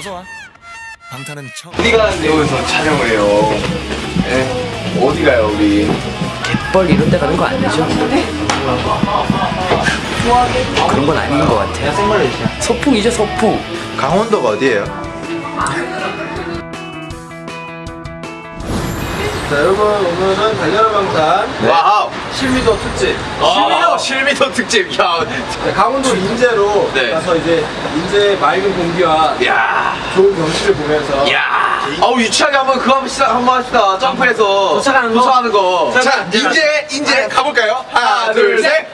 어서 와. 방탄은 처음. 어디 가는데 여기서 촬영을 해요? 예? 어디 가요 우리? 뻘 이런 데 가는 거 아니죠? 그런 건 아닌 것 같아요. 소풍이죠, 소풍. 강원도가 어디예요? 자 여러분 오늘은 달려라 방탄 wow 실미도 특집 실미도 실미도 특집 야 강원도 인제로 네. 가서 이제 인제 맑은 공기와 야, 좋은 경치를 보면서 야. 어우 유치하게 한번 그거 한번 시작 한번 합시다. 점프해서 도착하는 거? 도착하는 거. 자, 이제 이제 가볼까요? 하나, 둘, 셋.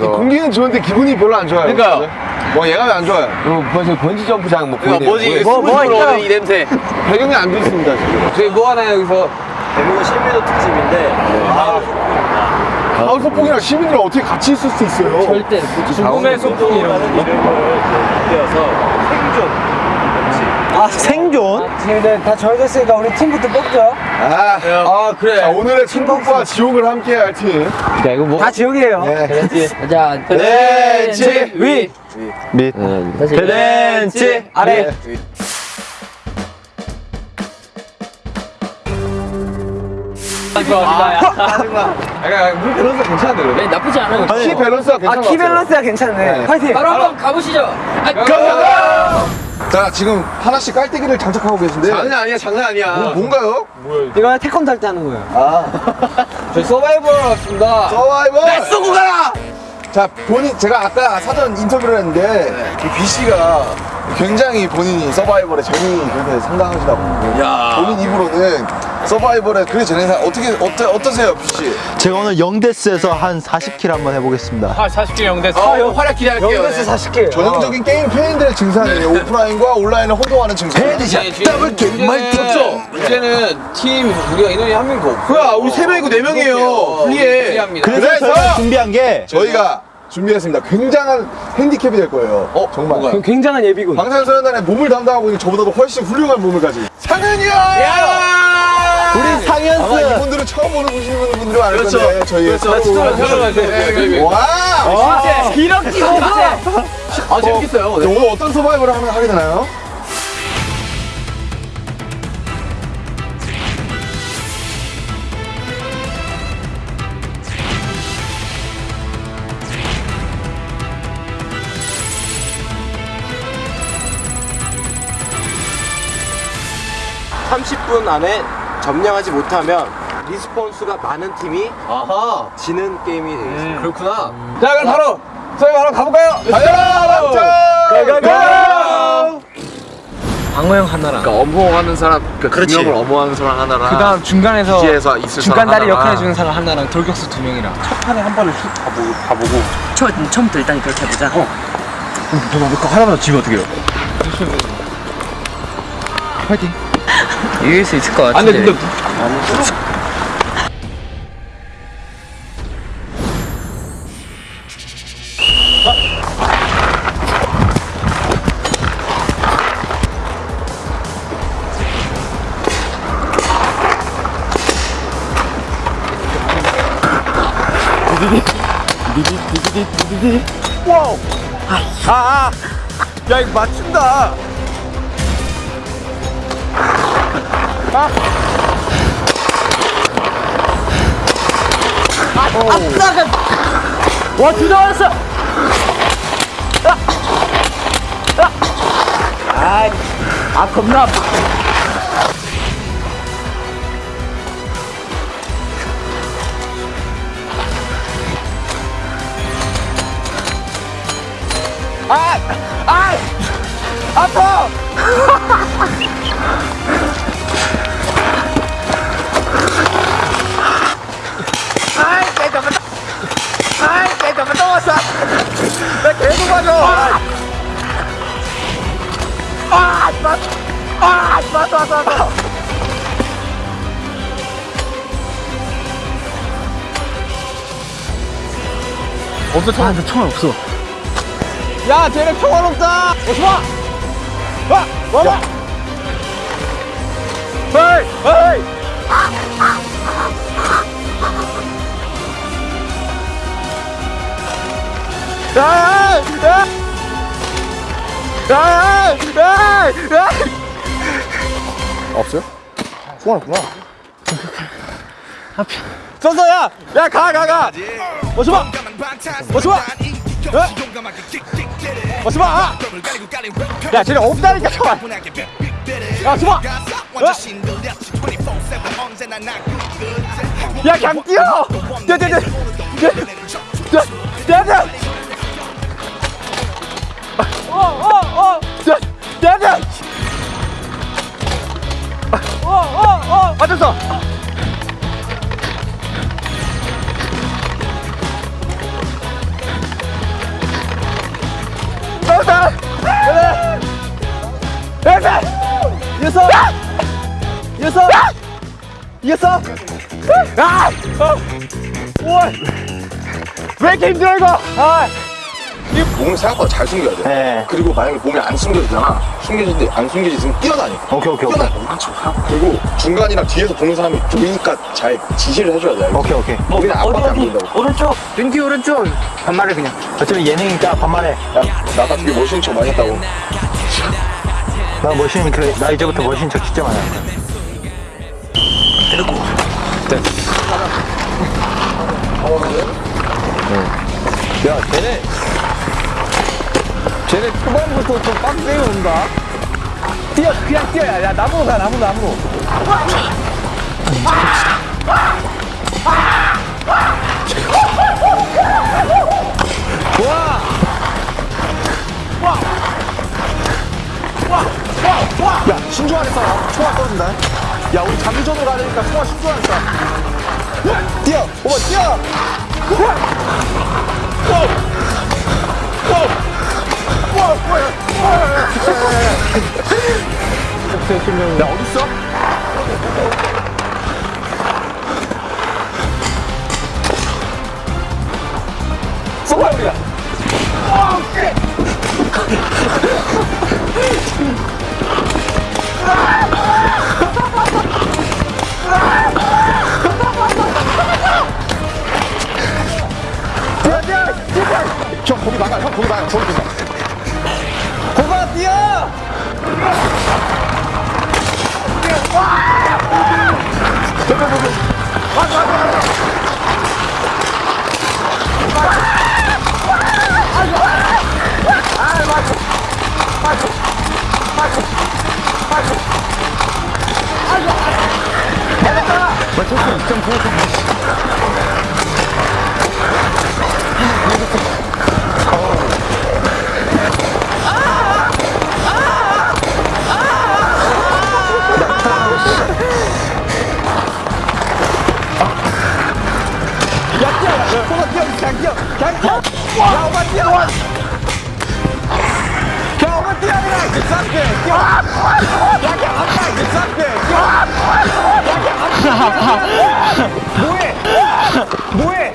공기는 좋은데 기분이 별로 안 좋아요. 그러니까요. 뭐 얘가 왜안 좋아요? 어, 벌써 번지 점프장 뭐 보이네요. 뭐지? 뭐, 뭐 스무스로 오는 이 냄새. 배경이 안 좋습니다 지금. 저희 뭐 하나요 여기서 대부분 실미도 특집인데 아, 하우 소풍이랑 시민들 어떻게 같이 있을 수 있어요? 절대. 궁금해 소풍 이런 이름을 띄어서 생존 아 생존? 지금 다 정해졌으니까 우리 팀부터 뽑죠. 아, 아 그래. 자, 오늘의 천국과 지옥을 함께할 팀. 야, 이거 뭐? 다 지옥이에요. 네. 자, 벤치 위. 밑. 벤치 아래. 약간 물 밸런스 괜찮은데 그래? 네, 나쁘지 않아요. 키 밸런스가 괜찮아. 키 밸런스가 괜찮네. 파이팅. 바로 한번 가보시죠. 아, 자 지금 하나씩 깔때기를 장착하고 계신데. 장난 아니야, 장난 아니야. 뭐, 뭔가요? 이거 태권도 할때 하는 거예요. 저희 서바이벌 왔습니다 서바이벌. 쏘고 가라. 자 본인 제가 아까 사전 인터뷰를 했는데 이 뷔 씨가 굉장히 본인이 서바이벌에 재능이 그렇게 상당하시다고. 야. 본인 입으로는 서바이벌에 그게 재능이 상- 어떻게 어떠, 어떠세요 뷔 씨? 제가 오늘 영 death에서 한 40 kill 한번 해보겠습니다. 어, 활약 기대할게요. 네. 40개. 전형적인 게임 팬들의 증상이에요. 오프라인과 온라인을 혼동하는 증상. double kill 마이크죠. 이제는 팀 우리가 인원이 한 명도 없고 뭐야, 우리 세 명이고 네 명이에요. 불리해. 불리합니다 그래서, 그래서 저희가 준비한 게 저희가 준비했습니다. 굉장한 핸디캡이 될 거예요. 어 정말. 뭐가요? 굉장한 예비군. 방탄소년단의 몸을 담당하고 있는 저보다도 훨씬 훌륭한 몸을 가진 상현이 형! 우리 아마 상현스 이분들은 처음 보는 보시는 분들이 많을 그렇죠. 건데 저희 그렇죠. 와! 기럭지 호세. 아, 재밌겠어요. 네, 오늘 어떤 서바이벌을 하면 하게 되나요? (30분) 안에 점령하지 못하면 리스폰수가 많은 팀이 아하. 지는 게임이 되겠습니다 그렇구나 자 그럼 바로 저희 바로 가볼까요? 달려라 방탄! 방어형 하나랑. 그러니까 엄호하는 사람 그 그렇지. 두 명을 엄호하는 사람 하나랑 그 다음 중간에서 중간 다리 하나랑. 역할 해주는 사람 하나랑 돌격수 두 명이랑. 처, 처음부터 일단 그렇게 해보자 이 길 수 있을 것아 같은데. 근데 근데 야 이거 맞춘다 와, 둘다 왔어. 아, 아, 겁나. 아파. 없어, 총, 아, 총알 없어. 야 쟤네 평화롭다. 어 좋아. 와 와봐 헤이 헤이 없어요? 소원했구나. 썼어 야! 야 가 가 가! 멋져봐! 멋져봐! 멋져봐! 아! 야 쟤네 없다니까 저만! 야 줘봐! 야 그냥 뛰어! 뛰어 뛰어 뛰어! 뛰어 뛰어 뛰어 뛰 어! 어어어! 뛰어! 어어어! 맞았어! 나왔다! 나왔다! 이겼어! 이겼어! 이겼어! 아! 어! 왜 이렇게 힘들어 이거! 아! 이 몸을 생각보다 잘 숨겨야 돼. 네. 그리고 만약에 몸이 안 숨겨지잖아. 숨겨지는데 안 숨겨지면 뛰어다니. 오케이, 오케이, 오케이. 뛰어다니. 그리고 중간이랑 뒤에서 보는 사람이 보이니까 잘 지시를 해줘야 돼. 오케이, 오케이. 우리는 앞밖에 안 보인다고. 오른쪽 왼뒤 오른쪽 반말해 그냥 어차피 예능이니까 반말해. 야, 나가 되게 멋있는 척 많이 했다고. 나 멋있는, 그, 나 이제부터 멋있는 척 진짜 많이 할 거야. 야, 쟤네. 쟤네 초반부터 좀 빡세게 온다. 뛰어, 그냥 뛰어야. 야, 나무로 가, 나무, 나무로. 야, 신중하게 싸워. 총알 떨어진다. 야, 우리 장기전으로 가야 되니까 총알 신중하게 싸워. 뛰어! 오빠, 뛰어! 야, 어딨어? 형 거기 나가 형 거기 나가 저기 나 거가 뛰어! 맞췄어 2.9 뭐해? 뭐해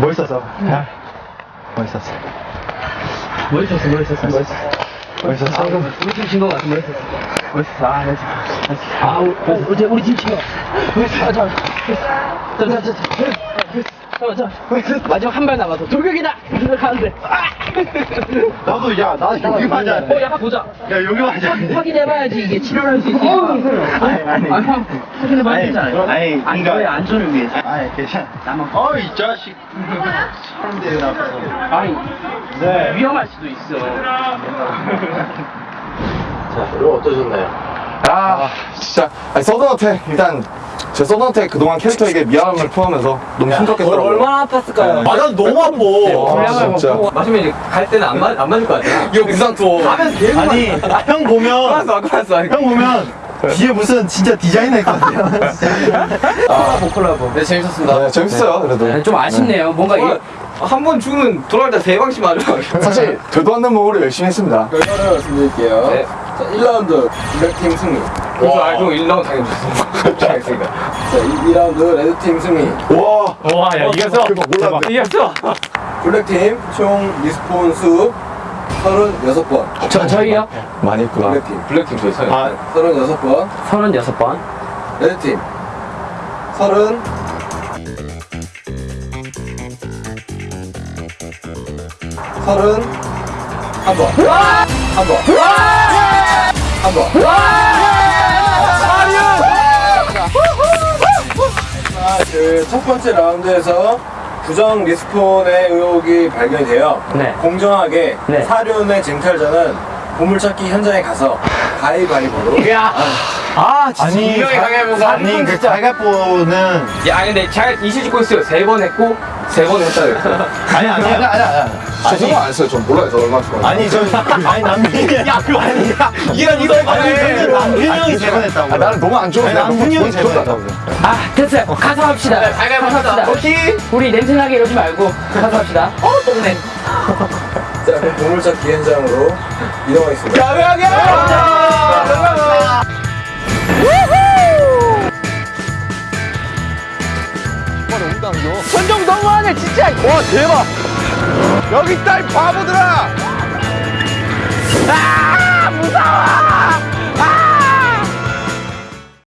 멋있었어. 야, 멋있었어. 멋있었어 멋있었어 멋있었어 멋있었어. 우리 팀진거 같아 멋있었어 멋있었어 아 멋있었어 아 우리, 우리, 우리 팀진거 멋있어 아, 잠깐 잠깐 잠깐 잠깐 잠깐 마지막 한 발 남았어 돌격이다! 하는데 아! 나도 야, 나 여기 맞아. 어, 약간 보자. 야, 여기 맞아. 확인해봐야지 이게 치료를 할 수 있으니까. 아니, 아니. 아, 형, 확인해봐야 되잖아요. 아니, 아니, 너의 안전을 위해서. 아니, 괜찮아. 나만. 어, 이 자식. 사람들 앞에서. 아니, 네. 위험할 수도 있어. 이거 어떠셨나요? 아 진짜 아니, 서든어택 일단 제 서든어택 그동안 캐릭터에게 미안함을 표하면서 너무 힘들었겠더라고요 얼마나 아팠을까요? 아, 난 너무 아파. 아, 진짜 마시면 이제 갈 때는 안, 맞, 안 맞을 것 같아. 이거 부상 투어. 하면 계속 아니, 형 보면, 알았어, 알았어. 형 보면, 뒤에 무슨 진짜 디자이너 있거든요. 콜라보, 콜라보. 네, 재밌었습니다. 네, 재밌어요 그래도 좀 아쉽네요. 뭔가 이게. 한번 죽으면 돌아갈 때세 방씩 맞아. 사실 되도 않는 몸으로 열심히 했습니다 결과를 말씀드릴게요. 네. 자, 1라운드 블랙팀 승리. 그래서 알고 1라운드 당해줬어. 잘했으니까. 자, 2 라운드 레드팀 승리. 와 와, 야, 이겼어. 몰랐네 이겼어. 블랙팀 총 respawn 수 36번. 저, 저희요? 많이 했구나 블랙팀 블랙팀 저희. 아, 36번. 36번. 레드팀 30 서른 한 번. 한 번. 한 번. 그첫 번째 라운드에서 부정 리스폰의 의혹이 발견이 돼요. 네. 공정하게 네. 사륜의 쟁탈자는 보물찾기 현장에 가서 가위바위보로 야. 아, 진짜. 아니, 강해보고 아니, 그 갈가뽀는. 야, 근데 잘 이실 짓고 있어요. 세번 했고, 세 번 했다 그랬어. 아니, 아니, 아니, 아니. 아니. 저 생각 안 했어요 전 몰라요 저 얼마 좋아요 아니, 저, 아니, 남편이. 야, 그거 아니야. 이런, 이런, 아니, 남편이 형이 세 번 했다고. 아, 나는 너무 안 아니, 남편이 형이 세번 했다고. 아, 됐어요. 가서 합시다. 가위바위보 가서 합시다. 오케이. 우리 냄새나게 이러지 말고 가서 합시다. 어, 똥냄. 자 그럼 보물찾기 현장으로 이동하겠습니다. 안 줘? 선정 너무하네 진짜. 와 대박. 여기 딸 바보들아. 아 무서워.